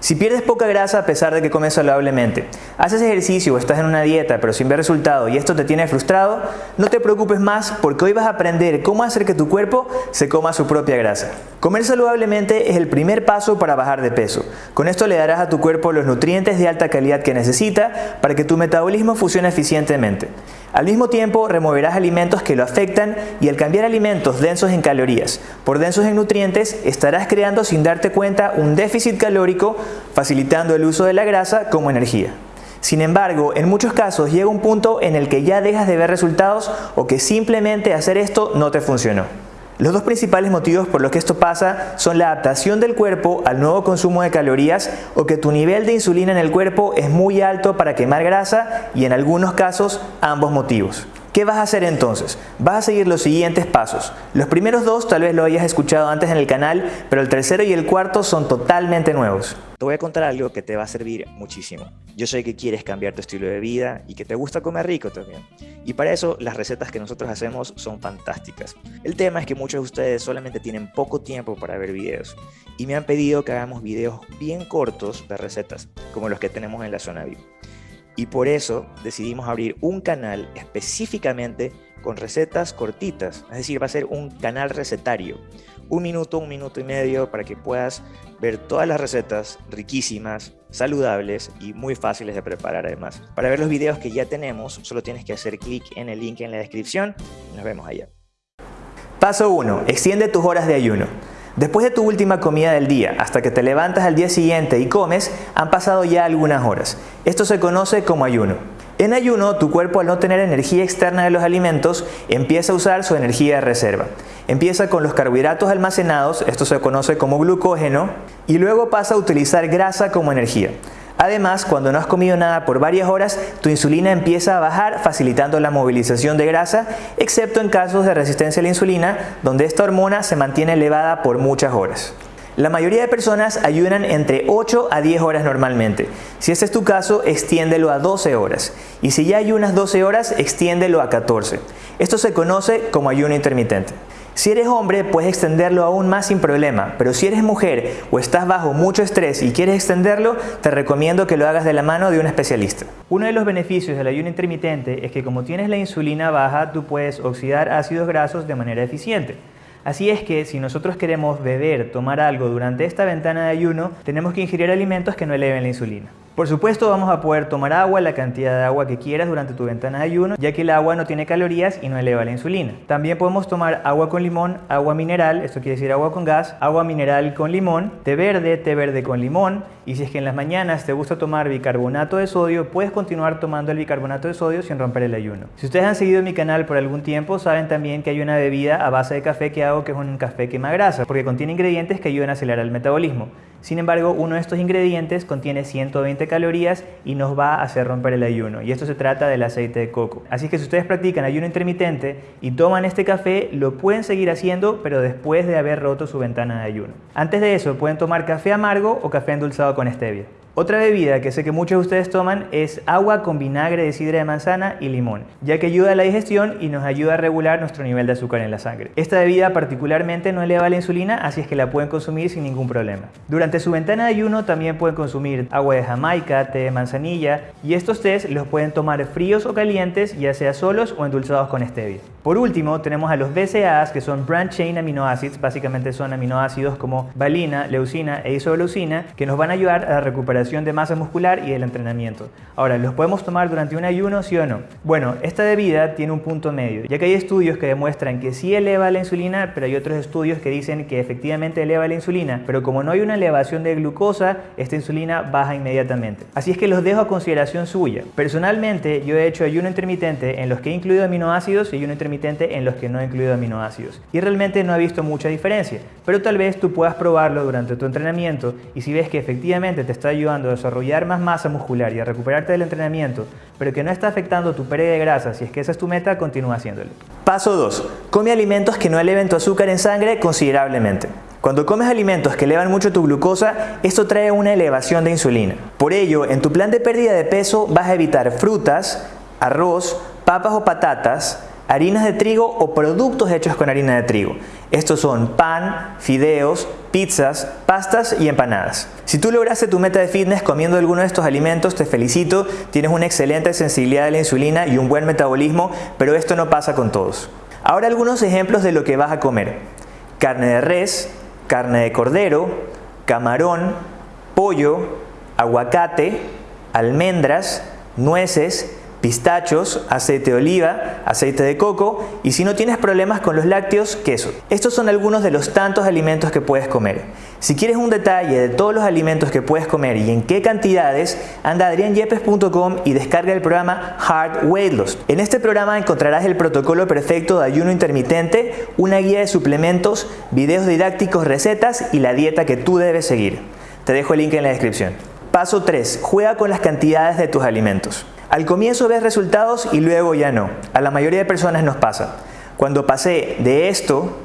Si pierdes poca grasa a pesar de que comes saludablemente, haces ejercicio o estás en una dieta pero sin ver resultado y esto te tiene frustrado, no te preocupes más porque hoy vas a aprender cómo hacer que tu cuerpo se coma su propia grasa. Comer saludablemente es el primer paso para bajar de peso. Con esto le darás a tu cuerpo los nutrientes de alta calidad que necesita para que tu metabolismo funcione eficientemente. Al mismo tiempo, removerás alimentos que lo afectan y al cambiar alimentos densos en calorías por densos en nutrientes, estarás creando sin darte cuenta un déficit calórico, facilitando el uso de la grasa como energía. Sin embargo, en muchos casos llega un punto en el que ya dejas de ver resultados o que simplemente hacer esto no te funcionó. Los dos principales motivos por los que esto pasa son la adaptación del cuerpo al nuevo consumo de calorías o que tu nivel de insulina en el cuerpo es muy alto para quemar grasa y en algunos casos ambos motivos. ¿Qué vas a hacer entonces? Vas a seguir los siguientes pasos. Los primeros dos tal vez lo hayas escuchado antes en el canal, pero el tercero y el cuarto son totalmente nuevos. Te voy a contar algo que te va a servir muchísimo. Yo sé que quieres cambiar tu estilo de vida y que te gusta comer rico también. Y para eso las recetas que nosotros hacemos son fantásticas. El tema es que muchos de ustedes solamente tienen poco tiempo para ver videos y me han pedido que hagamos videos bien cortos de recetas, como los que tenemos en la zona VIP. Y por eso decidimos abrir un canal específicamente con recetas cortitas, es decir, va a ser un canal recetario. Un minuto, un minuto y medio para que puedas ver todas las recetas riquísimas, saludables y muy fáciles de preparar además. Para ver los videos que ya tenemos, solo tienes que hacer clic en el link en la descripción nos vemos allá. Paso 1. Extiende tus horas de ayuno. Después de tu última comida del día, hasta que te levantas al día siguiente y comes, han pasado ya algunas horas. Esto se conoce como ayuno. En ayuno, tu cuerpo al no tener energía externa de los alimentos, empieza a usar su energía de reserva. Empieza con los carbohidratos almacenados, esto se conoce como glucógeno, y luego pasa a utilizar grasa como energía. Además, cuando no has comido nada por varias horas, tu insulina empieza a bajar facilitando la movilización de grasa, excepto en casos de resistencia a la insulina, donde esta hormona se mantiene elevada por muchas horas. La mayoría de personas ayunan entre 8 a 10 horas normalmente. Si este es tu caso, extiéndelo a 12 horas. Y si ya ayunas 12 horas, extiéndelo a 14. Esto se conoce como ayuno intermitente. Si eres hombre, puedes extenderlo aún más sin problema, pero si eres mujer o estás bajo mucho estrés y quieres extenderlo, te recomiendo que lo hagas de la mano de un especialista. Uno de los beneficios del ayuno intermitente es que como tienes la insulina baja, tú puedes oxidar ácidos grasos de manera eficiente. Así es que si nosotros queremos beber, tomar algo durante esta ventana de ayuno, tenemos que ingerir alimentos que no eleven la insulina. Por supuesto vamos a poder tomar agua, la cantidad de agua que quieras durante tu ventana de ayuno, ya que el agua no tiene calorías y no eleva la insulina. También podemos tomar agua con limón, agua mineral, esto quiere decir agua con gas, agua mineral con limón, té verde, té verde con limón, y si es que en las mañanas te gusta tomar bicarbonato de sodio, puedes continuar tomando el bicarbonato de sodio sin romper el ayuno. Si ustedes han seguido mi canal por algún tiempo, saben también que hay una bebida a base de café que hago que es un café quema grasa, porque contiene ingredientes que ayudan a acelerar el metabolismo. Sin embargo, uno de estos ingredientes contiene 120 calorías y nos va a hacer romper el ayuno. Y esto se trata del aceite de coco. Así que si ustedes practican ayuno intermitente y toman este café, lo pueden seguir haciendo, pero después de haber roto su ventana de ayuno. Antes de eso, pueden tomar café amargo o café endulzado con stevia. Otra bebida que sé que muchos de ustedes toman es agua con vinagre de sidra de manzana y limón, ya que ayuda a la digestión y nos ayuda a regular nuestro nivel de azúcar en la sangre. Esta bebida particularmente no eleva la insulina, así es que la pueden consumir sin ningún problema. Durante su ventana de ayuno también pueden consumir agua de jamaica, té de manzanilla y estos tés los pueden tomar fríos o calientes, ya sea solos o endulzados con stevia. Por último, tenemos a los BCAAs, que son Branch Chain Amino Acids, básicamente son aminoácidos como valina, leucina e isoleucina, que nos van a ayudar a la recuperación de masa muscular y del entrenamiento. Ahora, ¿los podemos tomar durante un ayuno, sí o no? Bueno, esta bebida tiene un punto medio, ya que hay estudios que demuestran que sí eleva la insulina, pero hay otros estudios que dicen que efectivamente eleva la insulina, pero como no hay una elevación de glucosa, esta insulina baja inmediatamente. Así es que los dejo a consideración suya. Personalmente, yo he hecho ayuno intermitente en los que he incluido aminoácidos y ayuno en los que no he incluido aminoácidos. Y realmente no he visto mucha diferencia, pero tal vez tú puedas probarlo durante tu entrenamiento y si ves que efectivamente te está ayudando a desarrollar más masa muscular y a recuperarte del entrenamiento, pero que no está afectando tu pérdida de grasa, si es que esa es tu meta, continúa haciéndolo. Paso 2. Come alimentos que no eleven tu azúcar en sangre considerablemente. Cuando comes alimentos que elevan mucho tu glucosa, esto trae una elevación de insulina. Por ello, en tu plan de pérdida de peso vas a evitar frutas, arroz, papas o patatas, harinas de trigo o productos hechos con harina de trigo. Estos son pan, fideos, pizzas, pastas y empanadas. Si tú lograste tu meta de fitness comiendo alguno de estos alimentos, te felicito, tienes una excelente sensibilidad a la insulina y un buen metabolismo, pero esto no pasa con todos. Ahora algunos ejemplos de lo que vas a comer. Carne de res, carne de cordero, camarón, pollo, aguacate, almendras, nueces, pistachos, aceite de oliva, aceite de coco y si no tienes problemas con los lácteos, queso. Estos son algunos de los tantos alimentos que puedes comer. Si quieres un detalle de todos los alimentos que puedes comer y en qué cantidades, anda a adrianyepes.com y descarga el programa Hard Weight Loss. En este programa encontrarás el protocolo perfecto de ayuno intermitente, una guía de suplementos, videos didácticos, recetas y la dieta que tú debes seguir. Te dejo el link en la descripción. Paso 3. Juega con las cantidades de tus alimentos. Al comienzo ves resultados y luego ya no. A la mayoría de personas nos pasa. Cuando pasé de esto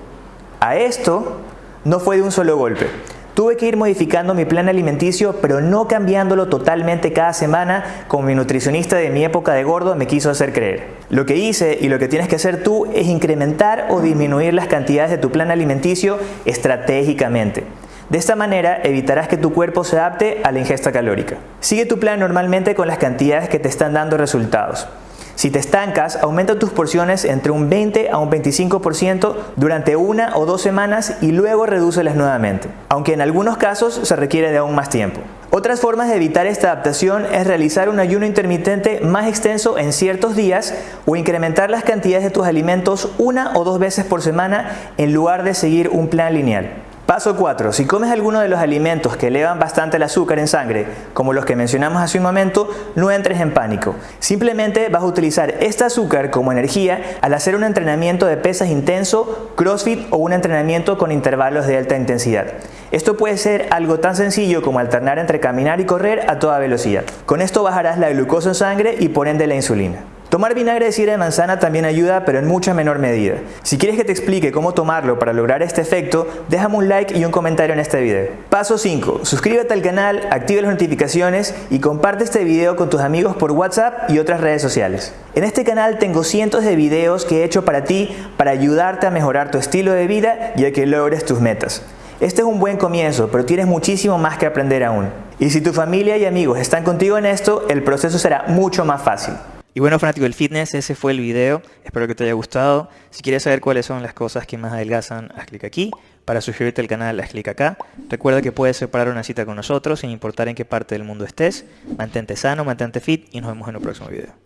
a esto, no fue de un solo golpe. Tuve que ir modificando mi plan alimenticio, pero no cambiándolo totalmente cada semana como mi nutricionista de mi época de gordo me quiso hacer creer. Lo que hice y lo que tienes que hacer tú es incrementar o disminuir las cantidades de tu plan alimenticio estratégicamente. De esta manera evitarás que tu cuerpo se adapte a la ingesta calórica. Sigue tu plan normalmente con las cantidades que te están dando resultados. Si te estancas, aumenta tus porciones entre un 20 a un 25% durante una o dos semanas y luego redúcelas nuevamente, aunque en algunos casos se requiere de aún más tiempo. Otras formas de evitar esta adaptación es realizar un ayuno intermitente más extenso en ciertos días o incrementar las cantidades de tus alimentos una o dos veces por semana en lugar de seguir un plan lineal. Paso 4. Si comes alguno de los alimentos que elevan bastante el azúcar en sangre, como los que mencionamos hace un momento, no entres en pánico. Simplemente vas a utilizar este azúcar como energía al hacer un entrenamiento de pesas intenso, crossfit o un entrenamiento con intervalos de alta intensidad. Esto puede ser algo tan sencillo como alternar entre caminar y correr a toda velocidad. Con esto bajarás la glucosa en sangre y por ende la insulina. Tomar vinagre de sidra de manzana también ayuda, pero en mucha menor medida. Si quieres que te explique cómo tomarlo para lograr este efecto, déjame un like y un comentario en este video. Paso 5. Suscríbete al canal, activa las notificaciones y comparte este video con tus amigos por WhatsApp y otras redes sociales. En este canal tengo cientos de videos que he hecho para ti para ayudarte a mejorar tu estilo de vida y a que logres tus metas. Este es un buen comienzo, pero tienes muchísimo más que aprender aún. Y si tu familia y amigos están contigo en esto, el proceso será mucho más fácil. Y bueno, fanático del fitness, ese fue el video. Espero que te haya gustado. Si quieres saber cuáles son las cosas que más adelgazan, haz clic aquí. Para suscribirte al canal, haz clic acá. Recuerda que puedes separar una cita con nosotros sin importar en qué parte del mundo estés. Mantente sano, mantente fit y nos vemos en el próximo video.